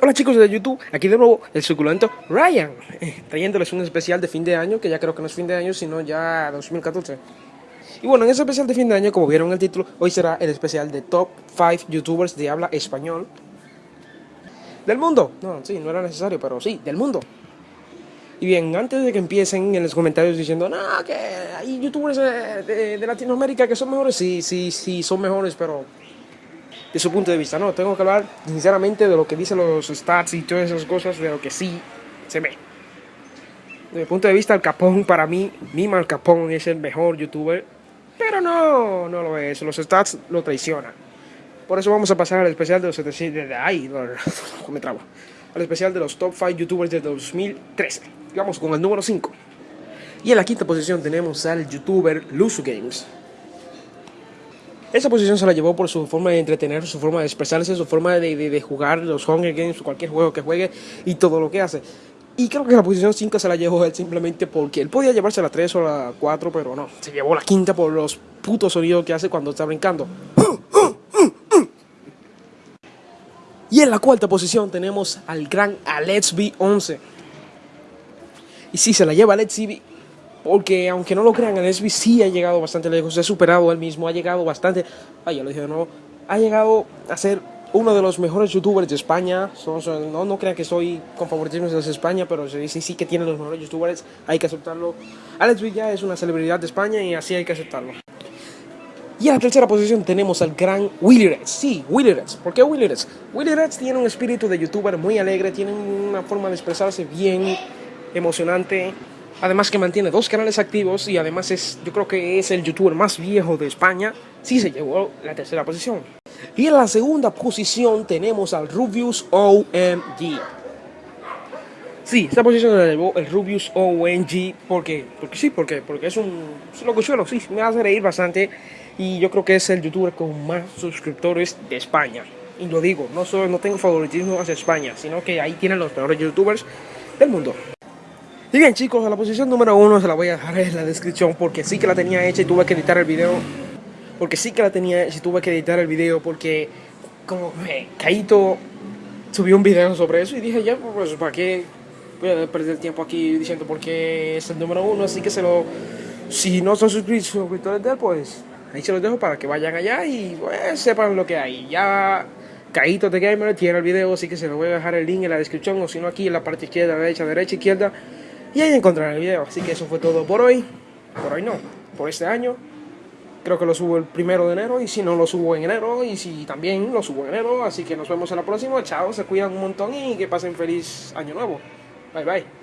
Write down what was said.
Hola chicos de YouTube, aquí de nuevo el suculento Ryan, eh, trayéndoles un especial de fin de año, que ya creo que no es fin de año, sino ya 2014. Y bueno, en ese especial de fin de año, como vieron el título, hoy será el especial de Top 5 YouTubers de habla español del mundo. No, sí, no era necesario, pero sí, del mundo. Y bien, antes de que empiecen en los comentarios diciendo, no, que hay youtubers de, de Latinoamérica que son mejores, sí, sí, sí, son mejores, pero de su punto de vista. No, tengo que hablar sinceramente de lo que dicen los stats y todas esas cosas, de lo que sí se ve. Desde mi punto de vista, el Capón, para mí, Mima el Capón es el mejor youtuber, pero no, no lo es. Los stats lo traicionan. Por eso vamos a pasar al especial de los 700. Ay, me trabo. Al especial de los top 5 youtubers de 2013. Vamos con el número 5. Y en la quinta posición tenemos al youtuber Luzu Games. Esa posición se la llevó por su forma de entretener, su forma de expresarse, su forma de, de, jugar los Hunger Games, cualquier juego que juegue y todo lo que hace. Y creo que la posición 5 se la llevó él simplemente porque él podía llevarse la 3 o la 4, pero no. Se llevó la quinta por los putos sonidos que hace cuando está brincando. Y en la cuarta posición tenemos al gran Alexby 11. Y sí, se la lleva Alexby porque aunque no lo crean, el SB sí ha llegado bastante lejos, se ha superado él mismo, ha llegado bastante, ay, ya lo dije de nuevo, ha llegado a ser uno de los mejores youtubers de España, no, no crean que soy con favoritismo de España, pero sí, sí, sí que tiene los mejores youtubers, hay que aceptarlo. Alex Villa es una celebridad de España y así hay que aceptarlo. Y en la tercera posición tenemos al gran Willy Reds. Sí, Willy Reds. ¿Por qué Willy Reds? Willy Reds tiene un espíritu de youtuber muy alegre, tiene una forma de expresarse bien emocionante, Además que mantiene dos canales activos y además es, yo creo que es el youtuber más viejo de España. Sí se llevó la tercera posición. Y en la segunda posición tenemos al Rubius OMG. Sí, esta posición la llevó el Rubius OMG. ¿Por qué? Porque sí, porque, porque es un, locuchuelo, sí, me hace reír bastante. Y yo creo que es el youtuber con más suscriptores de España. Y lo digo, no, solo, no tengo favoritismo hacia España, sino que ahí tienen los mejores youtubers del mundo. Y bien chicos, a la posición número uno se la voy a dejar en la descripción porque sí que la tenía hecha y tuve que editar el video. Porque sí que la tenía hecha tuve que editar el video porque como eh, Kaito subió un video sobre eso y dije ya, pues para qué voy a perder tiempo aquí diciendo por qué es el número uno. Así que se lo, si no son suscriptores de él, pues ahí se los dejo para que vayan allá y pues, sepan lo que hay. Ya Kaito de Gamer tiene el video, así que se lo voy a dejar el link en la descripción o si no aquí en la parte izquierda, derecha, derecha, izquierda y ahí encontrarán el video. Así que eso fue todo por hoy. Por hoy no, por este año. Creo que lo subo el primero de enero y si no lo subo en enero y si también lo subo en enero. Así que nos vemos en la próxima. Chao, se cuidan un montón y que pasen feliz año nuevo. Bye bye.